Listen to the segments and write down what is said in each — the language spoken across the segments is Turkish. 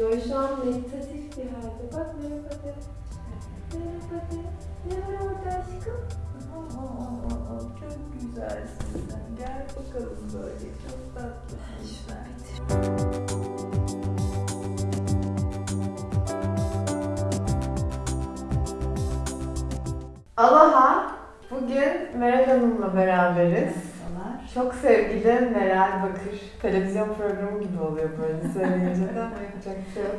Yo şu an meditatif bir halde. Bak merhaba de. Merhaba de. Var orada aşkım? Aa, aa, aa, çok güzelsin sen. Gel bakalım böyle. Çok tatlısın sen. Aloha. Bugün Meral Hanım'la beraberiz. Çok sevgili Meral Bakır. Televizyon programı gibi oluyor böyle söyleyince de ama yapacak bir şey yok.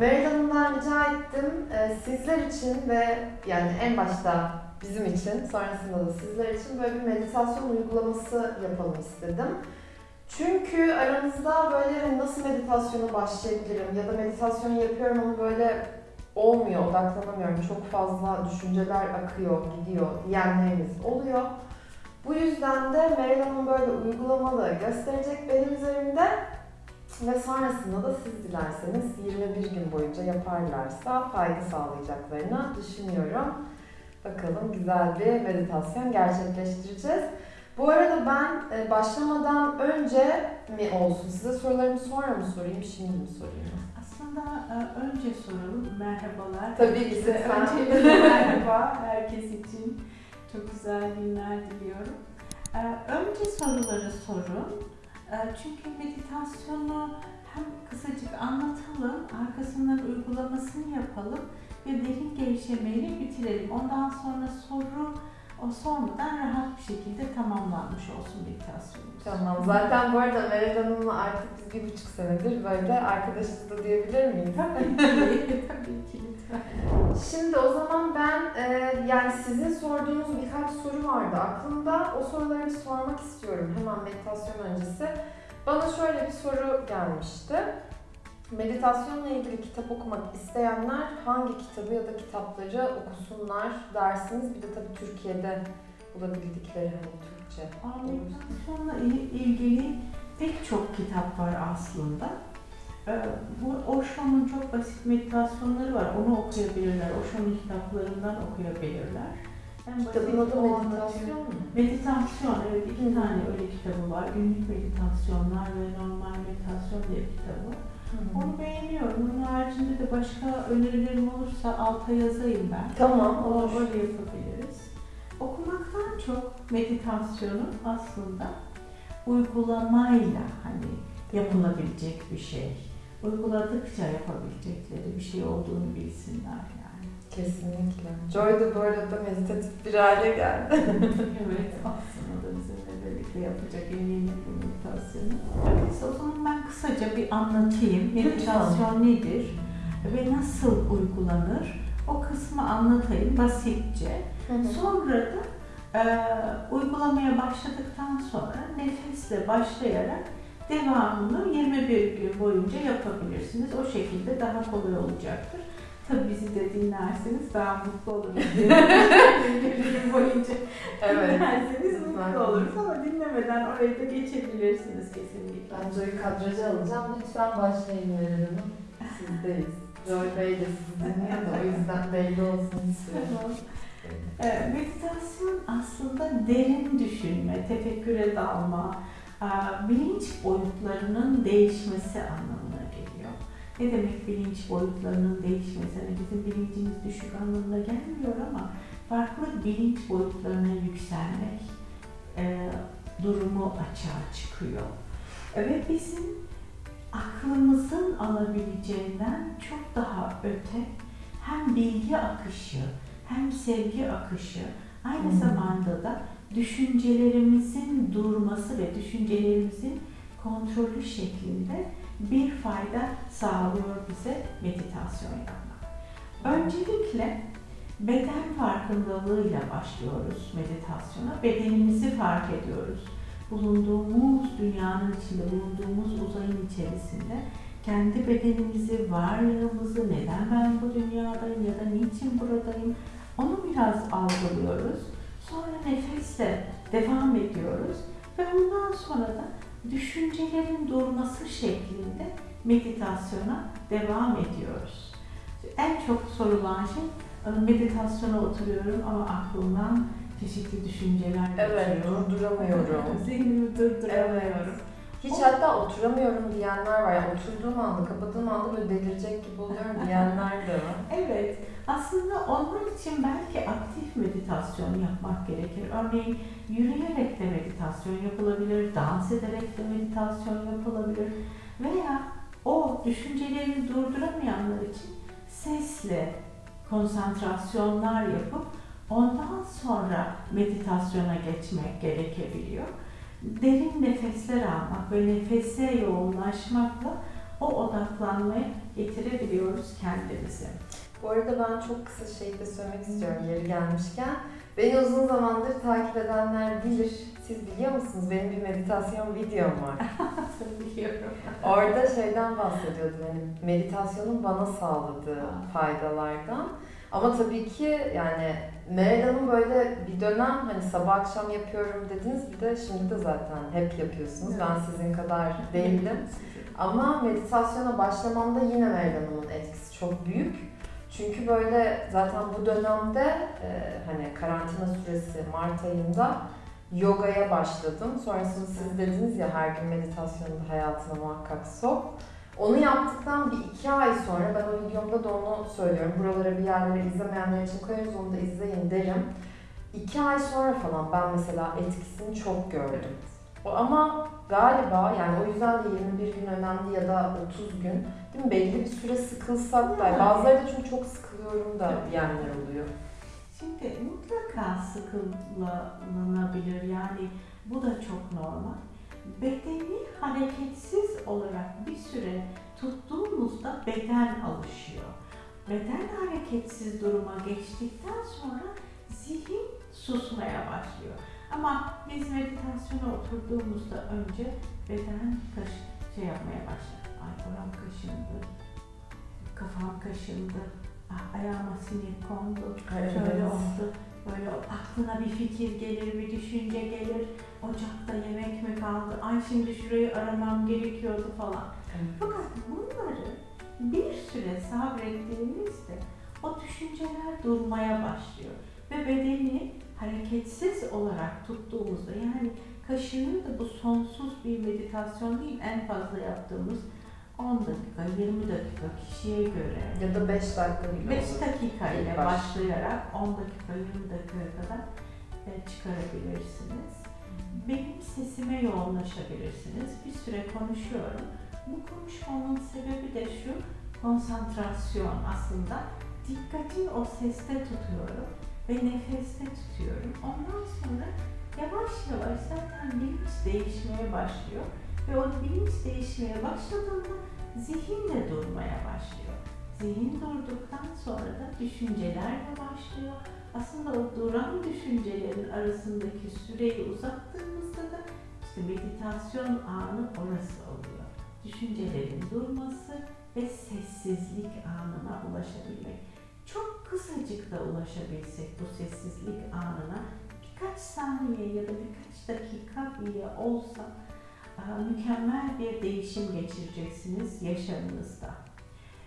Meral Hanım'dan rica ettim. e, sizler için ve yani en başta bizim için, sonrasında da sizler için böyle bir meditasyon uygulaması yapalım istedim. Çünkü aranızda böyle hani nasıl meditasyona başlayabilirim ya da meditasyon yapıyorum ama böyle olmuyor, odaklanamıyorum. Çok fazla düşünceler akıyor, gidiyor diyenleriniz oluyor. Bu yüzden de Meral Hanım böyle uygulamalı gösterecek benim üzerimde ve sonrasında da siz dilerseniz 21 gün boyunca yaparlarsa fayda sağlayacaklarını düşünüyorum. Bakalım güzel bir meditasyon gerçekleştireceğiz. Bu arada ben e, başlamadan önce mi olsun? Size sorularımı sonra mı sorayım, şimdi mi sorayım? Aslında e, önce soralım. Merhabalar. Tabii ki. Öncelikle merhaba herkes için. Çok güzel günler diliyorum. E, Önce soruları sorun. E, Çünkü meditasyonu hem kısacık anlatalım, arkasından uygulamasını yapalım ve derin gevşemeyle bitirelim. Ondan sonra soru o sormadan rahat bir şekilde tamamlanmış olsun meditasyonumuz. Tamam. Zaten bu arada Meral Hanım'la artık biz bir buçuk senedir böyle arkadaşız da diyebilir miyiz? Tabii ki, tabii ki. Şimdi o zaman ben e, yani sizin sorduğunuz birkaç soru vardı aklımda. O soruları bir sormak istiyorum hemen meditasyon öncesi. Bana şöyle bir soru gelmişti. Meditasyonla ilgili kitap okumak isteyenler hangi kitabı ya da kitapları okusunlar dersiniz. Bir de tabii Türkiye'de bulabildikleri hani Türkçe. Meditasyonla il- ilgili pek çok kitap var aslında. Ee, Bu Osho'nun çok basit meditasyonları var. Onu okuyabilirler. Osho'nun kitaplarından okuyabilirler. En basit Kitabın adı meditasyon mu? Meditasyon, evet iki tane öyle kitabı var. Günlük meditasyonlar ve normal meditasyon diye bir kitabı. Onu beğeniyorum. Onun haricinde de başka önerilerim olursa alta yazayım ben. Tamam olur. öyle yapabiliriz. Okumaktan çok meditasyonun aslında uygulamayla hani yapılabilecek bir şey. Uyguladıkça yapabilecekleri bir şey olduğunu bilsinler yani. Kesinlikle. Joy da bu arada meditatif bir hale geldi. evet aslında da bizimle birlikte yapacak eminim bir meditasyonu. Öyleyse o zaman ben kısaca bir anlatayım. Meditasyon nedir ve nasıl uygulanır? O kısmı anlatayım basitçe. Sonra da e, uygulamaya başladıktan sonra nefesle başlayarak devamını 21 gün boyunca yapabilirsiniz. O şekilde daha kolay olacaktır. Tabii bizi de dinlerseniz daha mutlu oluruz. 21 gün boyunca evet. dinlerseniz mutlu Zaten. oluruz ama dinlemeden oraya da geçebilirsiniz kesinlikle. Ben Joy'u kadraja alacağım. Lütfen başlayın Meral Hanım. Sizdeyiz. Joy Bey de sizi dinliyor da o yüzden belli olsun istiyorum. Tamam. Ee, Meditasyon aslında derin düşünme, tefekküre dalma, bilinç boyutlarının değişmesi anlamına geliyor. Ne demek bilinç boyutlarının değişmesi? Yani bizim bilincimiz düşük anlamına gelmiyor ama farklı bilinç boyutlarına yükselmek e, durumu açığa çıkıyor. Ve bizim aklımızın alabileceğinden çok daha öte hem bilgi akışı hem sevgi akışı aynı Hmm. zamanda da düşüncelerimizin durması ve düşüncelerimizin kontrolü şeklinde bir fayda sağlıyor bize meditasyon yapmak. Öncelikle beden farkındalığıyla başlıyoruz meditasyona. Bedenimizi fark ediyoruz. Bulunduğumuz dünyanın içinde, bulunduğumuz uzayın içerisinde kendi bedenimizi, varlığımızı, neden ben bu dünyadayım ya da niçin buradayım onu biraz algılıyoruz. Sonra nefesle devam ediyoruz ve ondan sonra da düşüncelerin durması şeklinde meditasyona devam ediyoruz. En çok sorulan şey meditasyona oturuyorum ama aklımdan çeşitli düşünceler Evet, geçiyor. durduramıyorum. Zihnimi durduramıyorum. Hiç hatta oturamıyorum diyenler var. Yani oturduğum anda, kapadığım anda böyle delirecek gibi oluyorum diyenler de var. Evet, aslında onlar için belki aktif meditasyon yapmak gerekir. Örneğin yürüyerek de meditasyon yapılabilir, dans ederek de meditasyon yapılabilir veya o düşüncelerini durduramayanlar için sesle konsantrasyonlar yapıp ondan sonra meditasyona geçmek gerekebiliyor. Derin nefesler almak ve nefese yoğunlaşmakla o odaklanmaya getirebiliyoruz kendimizi. Bu arada ben çok kısa şey de söylemek istiyorum yeri gelmişken. Beni uzun zamandır takip edenler bilir. Siz biliyor musunuz? Benim bir meditasyon videom var. Biliyorum. Orada şeyden bahsediyordum. Hani meditasyonun bana sağladığı faydalardan. Ama tabii ki yani Meral böyle bir dönem hani sabah akşam yapıyorum dediniz. Bir de şimdi de zaten hep yapıyorsunuz. Ben sizin kadar değildim. Ama meditasyona başlamamda yine Meral etkisi çok büyük. Çünkü böyle zaten bu dönemde e, hani karantina süresi Mart ayında yogaya başladım. Sonrasında siz dediniz ya her gün meditasyonu da hayatına muhakkak sok. Onu yaptıktan bir iki ay sonra ben o videomda da onu söylüyorum. Buralara bir yerlere izlemeyenler için koyarız onu da izleyin derim. İki ay sonra falan ben mesela etkisini çok gördüm. Ama galiba yani o yüzden de 21 gün önemli ya da 30 gün değil mi? Belli bir süre sıkılsak da bazıları da çünkü çok sıkılıyorum da diyenler oluyor. Şimdi mutlaka sıkılınabilir yani bu da çok normal. Bedeni hareketsiz olarak bir süre tuttuğumuzda beden alışıyor. Beden hareketsiz duruma geçtikten sonra zihin susmaya başlıyor. Ama biz meditasyona oturduğumuzda önce beden kaş şey yapmaya başlar. Ay oram kaşındı, kafam kaşındı, ah, ayağıma sinir kondu, Şöyle oldu. Böyle aklına bir fikir gelir, bir düşünce gelir. Ocakta yemek mi kaldı? Ay şimdi şurayı aramam gerekiyordu falan. Fakat bunları bir süre sabrettiğimizde o düşünceler durmaya başlıyor. Ve bedeni hareketsiz olarak tuttuğumuzda yani kaşınıyor da bu sonsuz bir meditasyon değil en fazla yaptığımız 10 dakika, 20 dakika kişiye göre Ya da 5 dakika bile 5 olur. dakika ile başlayarak 10 dakika 20 dakikaya kadar e, çıkarabilirsiniz. Benim sesime yoğunlaşabilirsiniz. Bir süre konuşuyorum. Bu konuşmamın sebebi de şu konsantrasyon aslında. Dikkati o seste tutuyorum ve nefeste tutuyorum. Ondan sonra yavaş yavaş zaten bilinç değişmeye başlıyor. Ve o bilinç değişmeye başladığında zihin de durmaya başlıyor. Zihin durduktan sonra da düşünceler de başlıyor. Aslında o duran düşüncelerin arasındaki süreyi uzattığımızda da işte meditasyon anı orası oluyor. Düşüncelerin durması ve sessizlik anına ulaşabilmek. Kısacık da ulaşabilsek bu sessizlik anına birkaç saniye ya da birkaç dakika bile olsa aa, mükemmel bir değişim geçireceksiniz yaşamınızda.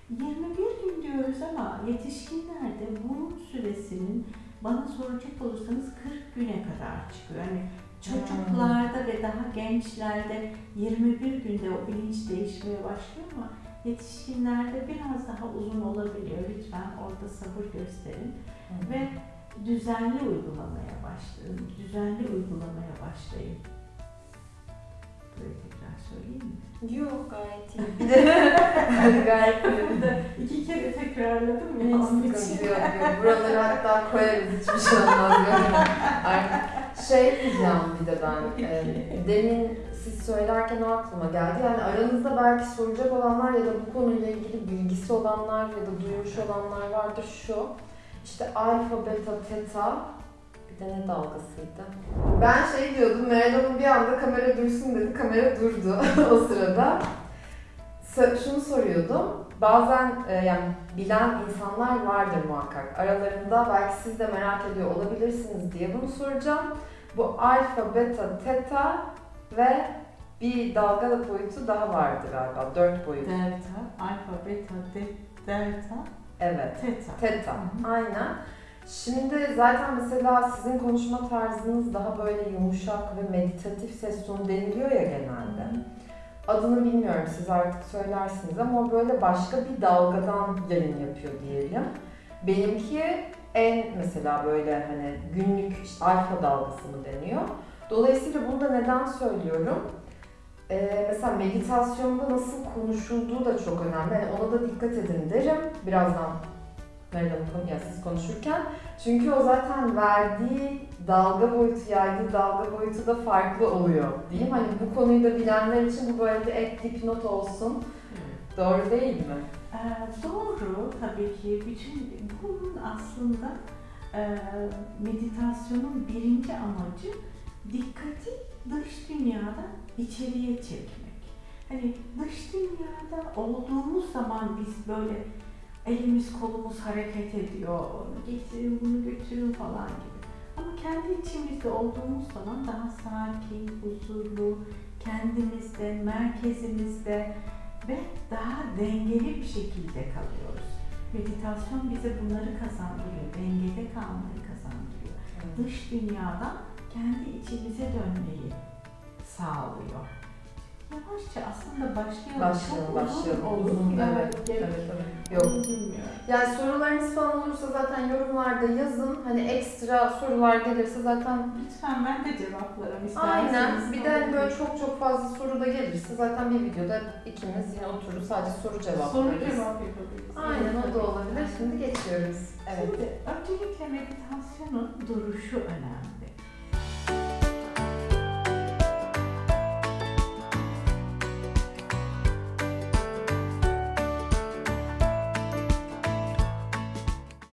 21 gün diyoruz ama yetişkinlerde bunun süresinin bana soracak olursanız 40 güne kadar çıkıyor. Yani çocuklarda ve daha gençlerde 21 günde o bilinç değişmeye başlıyor ama yetişkinlerde biraz daha uzun olabiliyor. Lütfen orada sabır gösterin ve düzenli uygulamaya başlayın. Düzenli uygulamaya başlayın. Böyle tekrar söyleyeyim mi? Yok gayet iyi. Gayet iyi. İki kere tekrarladım Hiç ya. sıkıntı yok, yok. Buraları hatta koyarız hiçbir şey olmaz. Artık şey diyeceğim bir de ben. e, demin siz söylerken aklıma geldi. Yani aranızda belki soracak olanlar ya da bu konuyla ilgili bilgisi olanlar ya da duymuş olanlar vardır şu. İşte alfa, beta, teta bir de ne dalgasıydı? Ben şey diyordum, Meral Hanım bir anda kamera dursun dedi, kamera durdu o sırada. Şunu soruyordum, bazen yani bilen insanlar vardır muhakkak. Aralarında belki siz de merak ediyor olabilirsiniz diye bunu soracağım. Bu alfa, beta, teta ve bir dalga boyutu daha vardı galiba. Dört boyut. Delta, alfa, beta, de, delta, Evet. teta. Teta. Aynen. Şimdi zaten mesela sizin konuşma tarzınız daha böyle yumuşak ve meditatif ses tonu deniliyor ya genelde. adını bilmiyorum siz artık söylersiniz ama o böyle başka bir dalgadan yayın yapıyor diyelim. Benimki en mesela böyle hani günlük işte alfa dalgası mı deniyor. Dolayısıyla bunu da neden söylüyorum? Ee, mesela meditasyonda nasıl konuşulduğu da çok önemli. Yani ona da dikkat edin derim. Birazdan Meryem yani siz konuşurken. Çünkü o zaten verdiği dalga boyutu, yaydığı dalga boyutu da farklı oluyor diyeyim. Hani bu konuyu da bilenler için bu böyle bir ek dipnot olsun. Doğru değil mi? Ee, doğru tabii ki. Bütün bunun aslında e, meditasyonun birinci amacı dikkati dış dünyadan içeriye çekmek. Hani dış dünyada olduğumuz zaman biz böyle elimiz kolumuz hareket ediyor, onu getirin bunu götürün falan gibi. Ama kendi içimizde olduğumuz zaman daha sakin, huzurlu, kendimizde, merkezimizde ve daha dengeli bir şekilde kalıyoruz. Meditasyon bize bunları kazandırıyor, dengede kalmayı kazandırıyor. Dış dünyadan kendi içimize dönmeyi sağlıyor. Yavaşça aslında başlayalım. Başlayalım, başlayalım. Olur. Evet, Evet, evet. Yok. Bilmiyorum. Yani sorularınız falan olursa zaten yorumlarda yazın. Hani ekstra sorular gelirse zaten Lütfen ben de cevaplarım isterseniz. aynen. Bir de hani böyle çok çok fazla soru da gelirse zaten bir videoda ikimiz yine oturur sadece soru cevap soru veririz. cevap yapabiliriz. Aynen o da olabilir. Şimdi geçiyoruz. Evet. Şimdi öncelikle meditasyonun duruşu önemli.